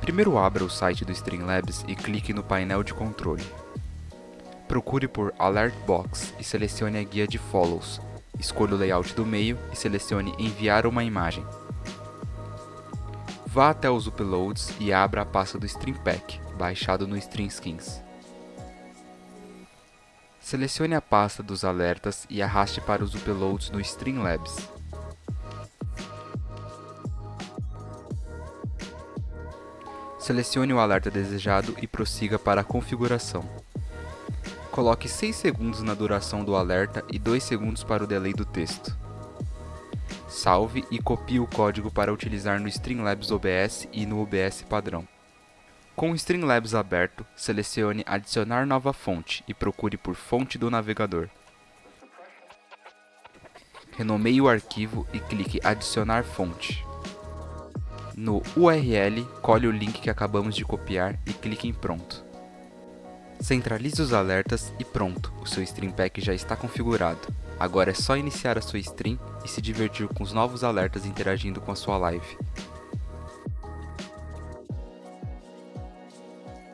Primeiro abra o site do Streamlabs e clique no painel de controle. Procure por Alert Box e selecione a guia de Follows. Escolha o layout do meio e selecione Enviar uma imagem. Vá até os Uploads e abra a pasta do Stream Pack, baixado no Stream Skins. Selecione a pasta dos alertas e arraste para os uploads no Streamlabs. Selecione o alerta desejado e prossiga para a configuração. Coloque 6 segundos na duração do alerta e 2 segundos para o delay do texto. Salve e copie o código para utilizar no Streamlabs OBS e no OBS padrão. Com o Streamlabs aberto, selecione Adicionar nova fonte e procure por Fonte do navegador. Renomeie o arquivo e clique Adicionar fonte. No URL, colhe o link que acabamos de copiar e clique em Pronto. Centralize os alertas e pronto, o seu Stream Pack já está configurado. Agora é só iniciar a sua stream e se divertir com os novos alertas interagindo com a sua live.